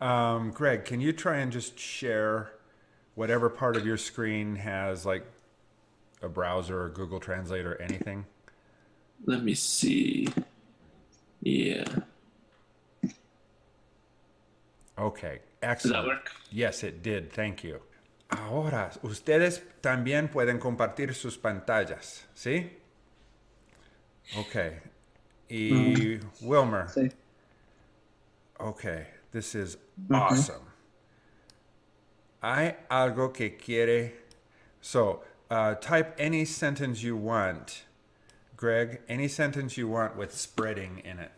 Um, Greg, can you try and just share whatever part of your screen has like a browser or Google Translate or anything? Let me see. Yeah. Okay, Does that work? Yes, it did. Thank you. Ahora, ustedes también pueden compartir sus pantallas, ¿sí? Okay. Y Wilmer, Sí. okay, this is awesome. Hay algo que quiere. So, uh, type any sentence you want, Greg. Any sentence you want with spreading in it.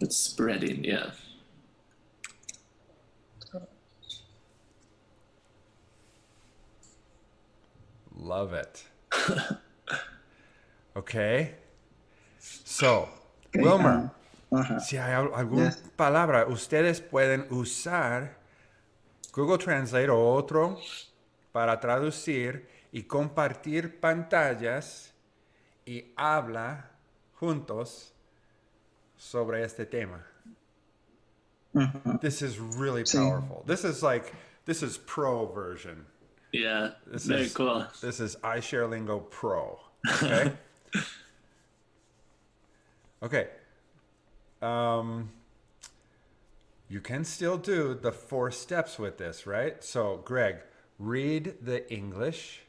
It's spreading, yeah. Love it. okay. So, Ok, Wilmer, ah, Ajá. si hay al- alguna Yes. palabra, ustedes pueden usar Google Translate o otro para traducir y compartir pantallas y habla juntos sobre este tema. This is really Sí. powerful. This is like this is pro version. Yeah. This Very is cool. This is iShareLingo Pro. Okay. okay. Um, you can still do the four steps with this, right? So, Greg, read the English.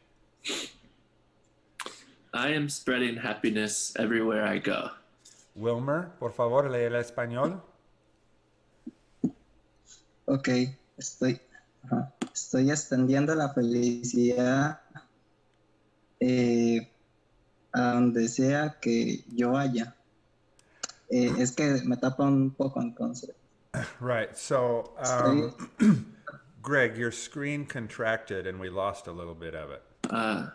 I am spreading happiness everywhere I go. Wilmer, por favor, lee el español. Ok, estoy, ajá, estoy extendiendo la felicidad eh, a donde sea que yo vaya. Eh, es que me tapa un poco entonces. Right. So, um, Greg, your screen contracted and we lost a little bit of it. Uh,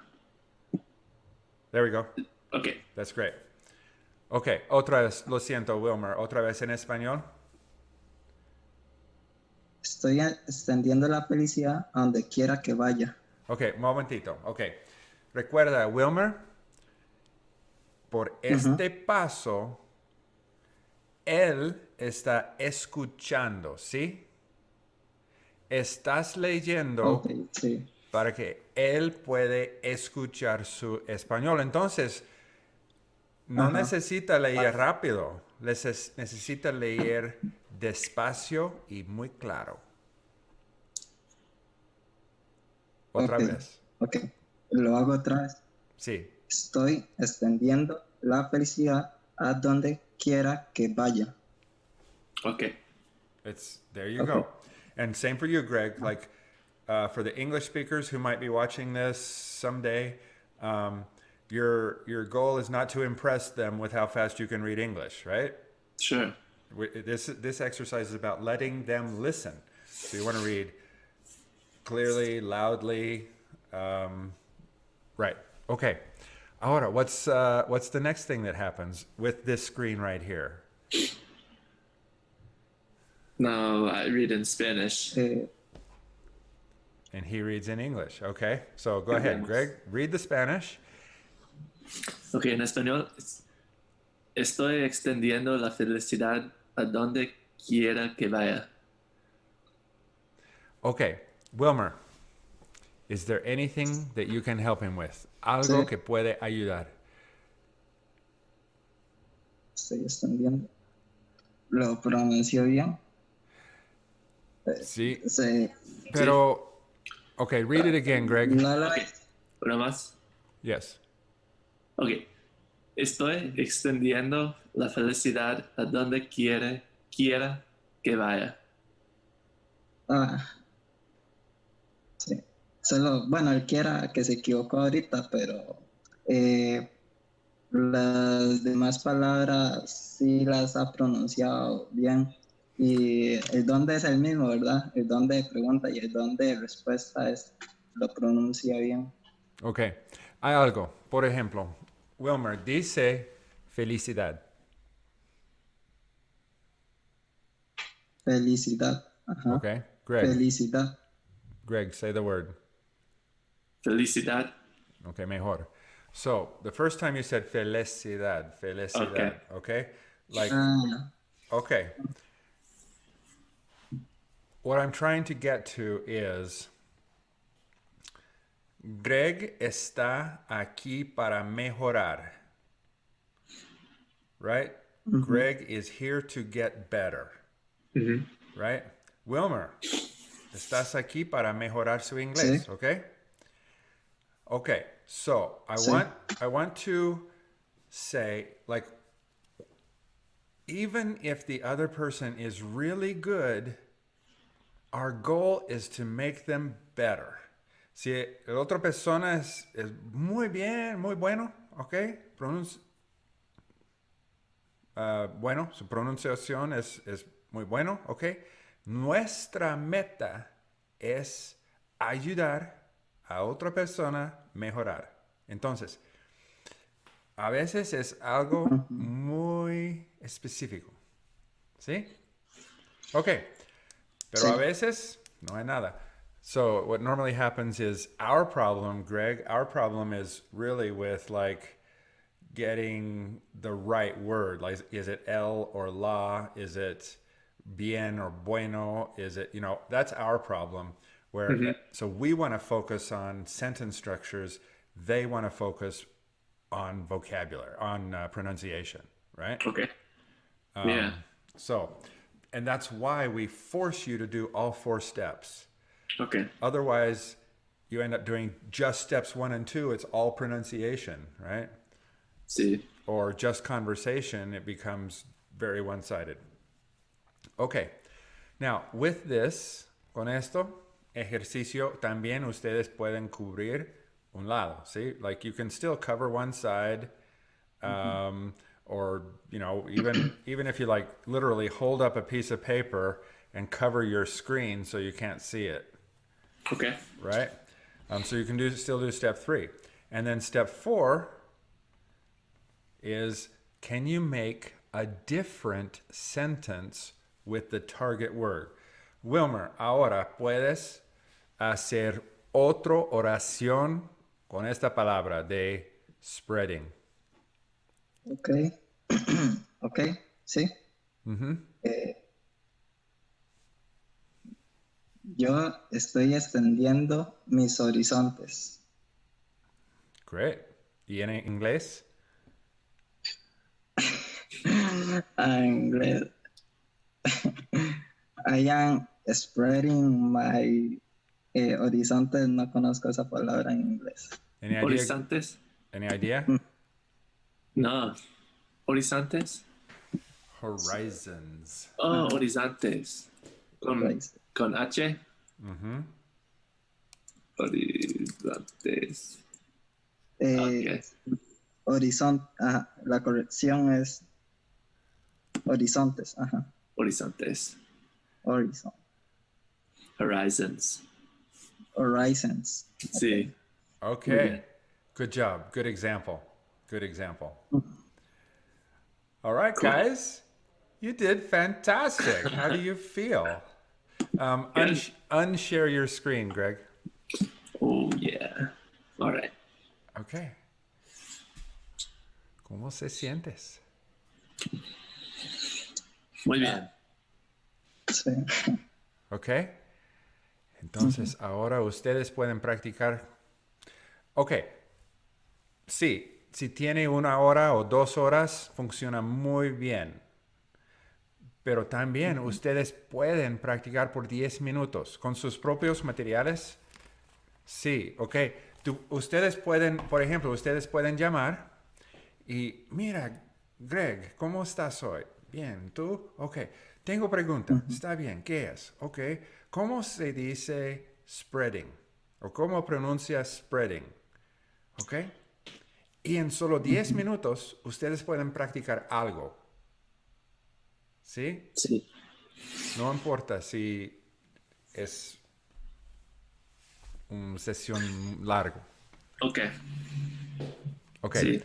There we go. okay. That's great. Okay, otra vez, lo siento, Wilmer, otra vez en español. Estoy extendiendo la felicidad donde quiera que vaya. Ok, momentito. Ok. Recuerda, Wilmer, por este paso, él está escuchando, ¿sí? Estás leyendo sí. para que él puede escuchar su español. Entonces, no necesita leer rápido, neces- necesita leer despacio y muy claro. Otra vez. Ok, lo hago otra vez. Sí. Estoy extendiendo la felicidad a donde quiera que vaya. Okay. It's there you Okay. go. And same for you, Greg. Like uh, for the English speakers who might be watching this someday, um, your your goal is not to impress them with how fast you can read English, right? Sure. This this exercise is about letting them listen. So you want to read clearly, loudly, um, right? Okay. Ahora, what's uh, what's the next thing that happens with this screen right here? No, I read in Spanish. And he reads in English. Okay. So go ahead, Greg. Read the Spanish. Ok, en español. Estoy extendiendo la felicidad a donde quiera que vaya. Okay. Wilmer, is there anything that you can help him with? Algo Sí. que puede ayudar. estoy extendiendo. ¿Lo pronuncio bien? Sí. Sí. Pero, okay, read it again, Greg. No lo Ok. Una más. Yes. Ok. Estoy extendiendo la felicidad a donde quiere, quiera que vaya. Ah. Solo, bueno, él quiera que se equivocó ahorita, pero eh, las demás palabras sí las ha pronunciado bien. Y el dónde es el mismo, ¿verdad? El dónde de pregunta y el dónde de respuesta es, lo pronuncia bien. Okay. Hay algo. Por ejemplo, Wilmer dice felicidad. Felicidad. Ajá. Okay. Greg. Felicidad. Greg, say the word. Felicidad. Okay, mejor. So the first time you said felicidad, felicidad. Okay. Like, Ah, okay. What I'm trying to get to is Greg está aquí para mejorar. Right? Greg is here to get better. Mhm. Right? Wilmer, estás aquí para mejorar su inglés, Sí. okay? Okay, so I want I want to say like even if the other person is really good, our goal is to make them better. Si la otra persona es, es muy bien, muy bueno, okay, Pronunci- Ah, bueno, su pronunciación es, es muy bueno, okay. Nuestra meta es ayudar a otra persona mejorar. Entonces, a veces es algo muy específico. ¿Sí? Ok. Pero a veces no hay nada. So what normally happens is our problem, Greg, our problem is really with like getting the right word. Like is it el or la? Is it bien or bueno? Is it, you know, that's our problem where so we want to focus on sentence structures, they want to focus on vocabulary, on uh, pronunciation, right? Okay. Um, yeah. So, and that's why we force you to do all four steps. Okay. Otherwise, you end up doing just steps one and two. It's all pronunciation, right? see Or just conversation. It becomes very one sided. Okay. Now, with this, con esto, ejercicio, también ustedes pueden cubrir un lado, ¿sí? Like you can still cover one side, um, or, you know, even, even if you like literally hold up a piece of paper and cover your screen so you can't see it Okay. right? Um, so you can do still do step three, and then step four is can you make a different sentence with the target word? Wilmer, ahora puedes hacer otra oración con esta palabra de spreading. ok. ok, sí. Eh, yo estoy extendiendo mis horizontes. Great. ¿Y en inglés? I'm glad. I am spreading my eh, horizontes. No conozco esa palabra en inglés. Any? Horizontes. Any idea? No. Horizontes. Horizons. Oh, horizontes. Con, con H. Mm-hmm. Horizontes. Eh, Horizonte, ajá, la corrección es horizontes, ajá, Horizontes. horizon, Horizons. Horizons. Sí. Okay. Good job. Good example. Good example. All right, guys. You did fantastic. How do you feel? Um, unsh- unshare your screen, Greg. Oh, yeah. All right. Okay. ¿Cómo se sientes? Muy bien. Entonces, ahora ustedes pueden practicar. Ok. Sí, si tiene una hora o dos horas, funciona muy bien. Pero también ustedes pueden practicar por 10 minutos con sus propios materiales. Sí, ok. Tú- ustedes pueden, por ejemplo, ustedes pueden llamar y mira, Greg, ¿cómo estás hoy? Bien, ¿tú? Ok. Tengo pregunta. Está bien, ¿qué es? Ok. ¿Cómo se dice spreading? ¿O cómo pronuncia spreading? Ok. Y en solo 10 minutos ustedes pueden practicar algo. ¿Sí? Sí. No importa si es una sesión largo. Ok. Ok. Sí.